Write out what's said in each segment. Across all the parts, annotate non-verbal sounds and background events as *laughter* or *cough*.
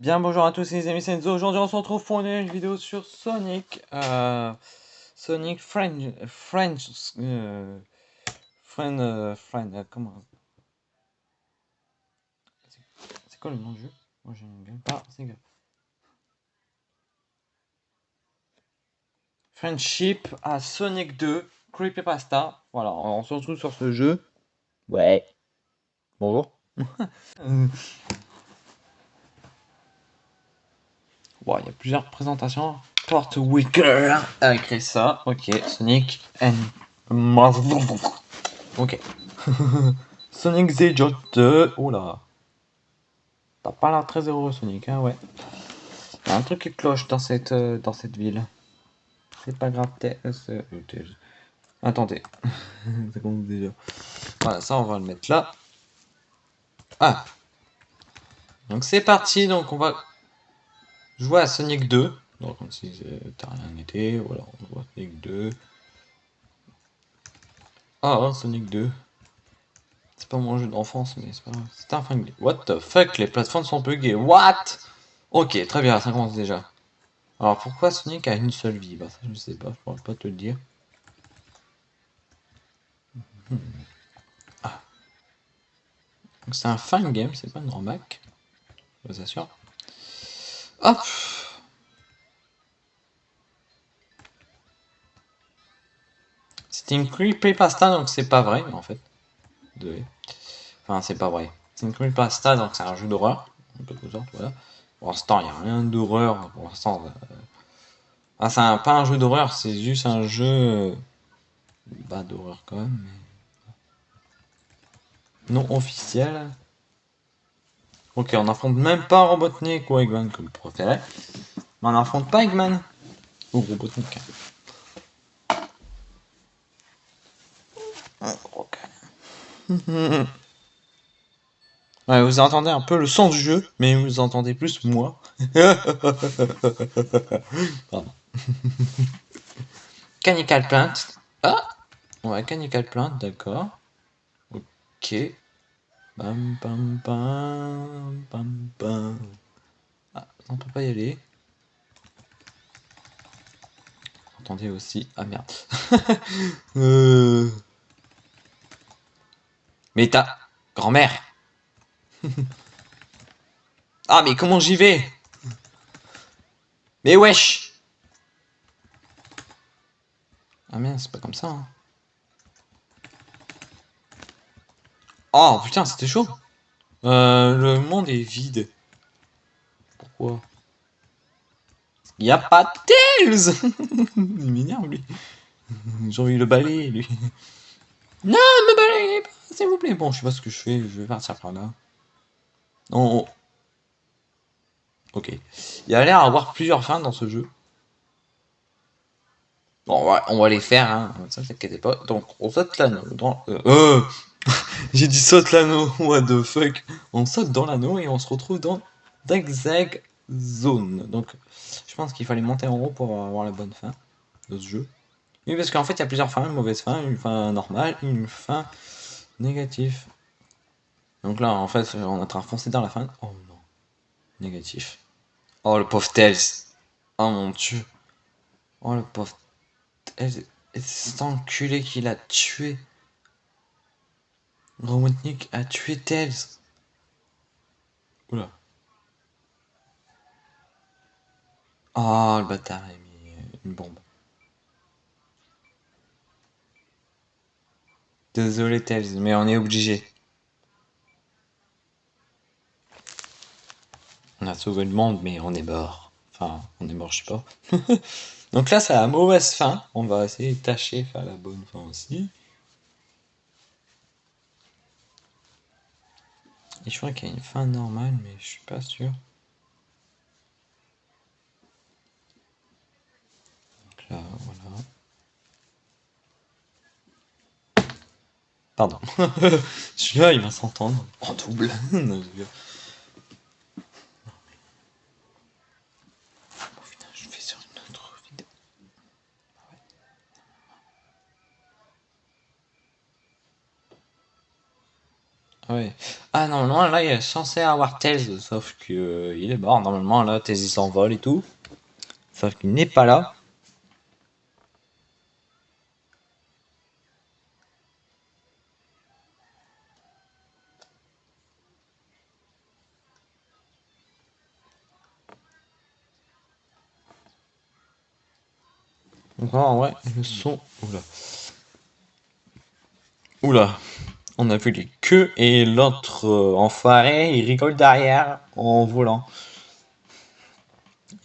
Bien bonjour à tous les amis Senzo, aujourd'hui on se retrouve pour une vidéo sur Sonic, euh, Sonic French, French, euh, Friend, euh, Friend, euh, comment C'est quoi le nom du jeu? Moi pas, c'est grave. Friendship à Sonic 2, Creepypasta, voilà, on se retrouve sur ce jeu. Ouais. Bonjour. *laughs* Bon, il y a plusieurs présentations. Porte Wicker a écrit ça. Ok, Sonic and... Ok. *laughs* Sonic the 2. Oula. T'as pas l'air très heureux, Sonic, hein, ouais. Y a un truc qui cloche dans cette, euh, dans cette ville. C'est pas grave, euh, Attendez. *laughs* ça compte déjà. Voilà, ça, on va le mettre là. Ah. Donc c'est parti, donc on va jouer à Sonic 2. Donc si t'as rien été, voilà, on voit Sonic 2. Ah, Sonic 2. C'est pas mon jeu d'enfance, mais c'est pas grave. C'est un flingue. What the fuck, les plateformes sont buggées. What? Ok, très bien, ça commence déjà. Alors pourquoi Sonic a une seule vie? Bah ça je sais pas, je pourrais pas te le dire. Hmm. Ah. Donc c'est un fun game, c'est pas remarque. Je vous assure. Hop C'est une creepypasta, donc c'est pas vrai, en fait. Enfin, c'est pas vrai. C'est une creepypasta, donc c'est un jeu d'horreur, en quelque sorte, voilà. Pour l'instant, il n'y a rien d'horreur, pour l'instant. Euh... c'est pas un jeu d'horreur, c'est juste un jeu... Bah, d'horreur quand même, Non officiel. Ok, on n'affronte même pas Robotnik ou Eggman comme préféré. Mais on n'affronte pas Eggman ou Robotnik. *laughs* Ouais, vous entendez un peu le son du jeu, mais vous entendez plus moi. *laughs* Pardon. *laughs* Canical Plant. Ah Ouais, Canical Plant, d'accord. Ok. Bam, bam, bam, bam, bam. Ah, on peut pas y aller. Entendez aussi. Ah merde. *laughs* euh... Mais ta grand-mère. *laughs* ah, mais comment j'y vais? Mais wesh Ah merde, c'est pas comme ça. Hein. Oh putain, c'était chaud. Euh, le monde est vide. Pourquoi? N'y a pas de Tails *laughs* Il m'énerve lui. J'ai envie de le balayer lui. Non, me balayez pas s'il vous plaît. Bon, je sais pas ce que je fais, je vais partir par là. Non. Ok. Il y a l'air d'avoir plusieurs fins dans ce jeu. Bon, on va, les faire, hein. Ça, t'inquiète pas. Donc, on saute l'anneau. Dans... Euh *laughs* J'ai dit saute l'anneau. What the fuck On saute dans l'anneau et on se retrouve dans Zag Zone. Donc, je pense qu'il fallait monter en haut pour avoir la bonne fin de ce jeu. Oui, parce qu'en fait, il y a plusieurs fins. Une mauvaise fin, une fin normale, une fin Négatif. Donc là, en fait, on est en train de foncer dans la fin. Oh non. Négatif. Oh, le pauvre Tails. Oh mon dieu. Oh, le pauvre Tails. Et cet enculé qui l'a tué. Robotnik a tué Tails. Oula. Oh, le bâtard a mis une bombe. Désolé Tails, mais on est obligé. On a sauvé le monde, mais on est mort. Enfin, on est mort, je sais pas. *laughs* Donc là, c'est la mauvaise fin. On va essayer de tâcher faire la bonne fin aussi. Et je crois qu'il y a une fin normale, mais je suis pas sûr. Donc là, voilà. Pardon. *laughs* Celui-là, il va s'entendre en double. *laughs* je fais sur une autre vidéo. Ah ouais. Ah, normalement, là, il est censé avoir Tails, sauf que euh, il est mort. Normalement, là, Tails, il s'envole et tout. Sauf qu'il n'est pas là. Donc, en vrai, le son... Oula. Oula. On a vu les queues et l'autre euh, enfoiré, il rigole derrière en volant.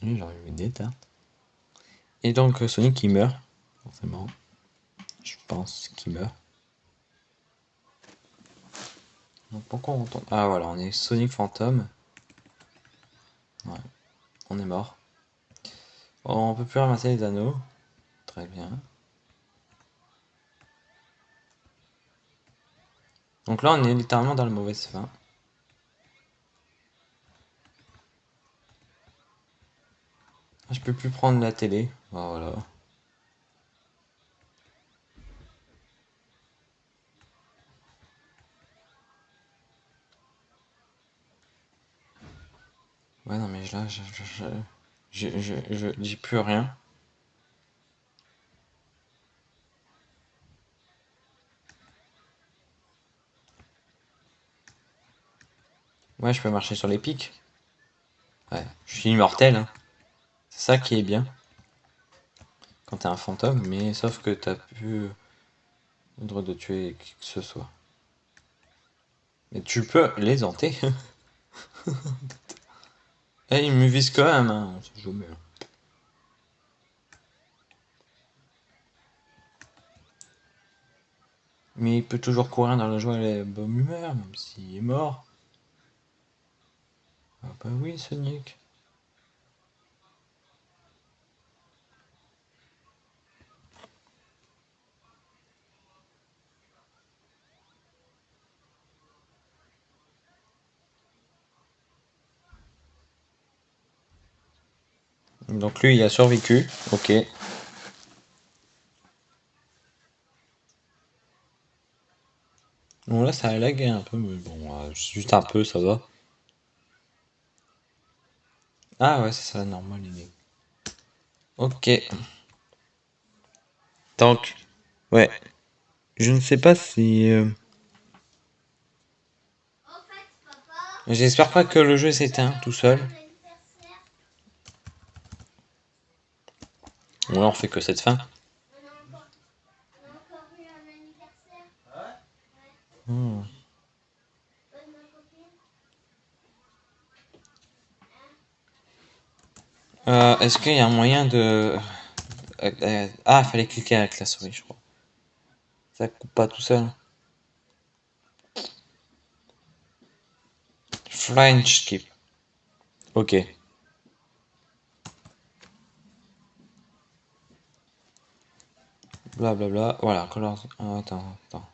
Lui, j'aurais eu des tartes. Et donc euh, Sonic qui meurt, forcément. Je pense qu'il meurt. Donc pourquoi on entend... Ah voilà, on est Sonic fantôme. Ouais, on est mort. On peut plus ramasser les anneaux. Très bien. Donc là, on est littéralement dans la mauvaise fin. Je peux plus prendre la télé. Voilà. Ouais, non, mais là, je, je, je, je dis plus rien. Ouais, je peux marcher sur les pics. Ouais, je suis immortel. Hein. C'est ça qui est bien. Quand t'es un fantôme, mais sauf que t'as plus le droit de tuer qui que ce soit. Mais tu peux les hanter. Eh, il me vise quand même, hein. Mais il peut toujours courir dans la joie et la bonne humeur, même s'il est mort. Ah bah oui, Sonic. Donc lui, il a survécu. Ok. Bon là, ça a lagué un peu, mais bon, euh, juste un peu, ça va. Ah ouais, c'est ça, normal, il Ok. Donc, ouais. Je ne sais pas si... Euh, j'espère pas que le jeu s'éteint tout seul. Ou alors fait que cette fin. Hmm. Euh, Est-ce qu'il y a un moyen de... Euh, euh, ah, fallait cliquer avec la souris, je crois. Ça coupe pas tout seul. Flying skip. Ok. Blablabla. Voilà, color... Oh, attends, attends.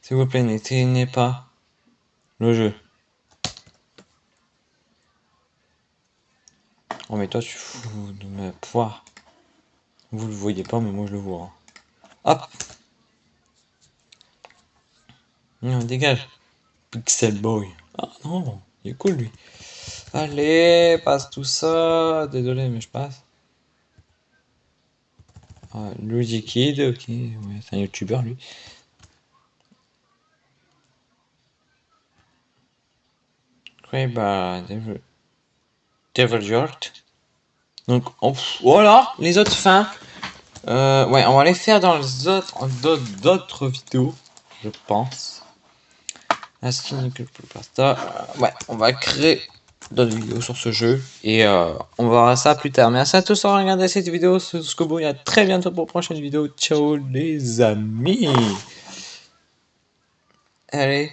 S'il vous plaît, n'éteignez pas le jeu. Oh mais toi tu fous de me poire. Vous le voyez pas mais moi je le vois. Hop Non dégage Pixel Boy. Ah non, il est cool lui. Allez, passe tout ça. Désolé mais je passe. Ah, Luigi Kid, ok, ouais, c'est un youtubeur lui. Oui, bah, Devil, York. Donc, voilà, les autres fins. Euh, ouais, on va les faire dans les autres, d'autres vidéos, je pense. Ouais, on va créer d'autres vidéos sur ce jeu et euh, on verra ça plus tard. Merci à tous d'avoir regardé cette vidéo jusqu'au bout et à très bientôt pour une prochaine vidéo. Ciao les amis Allez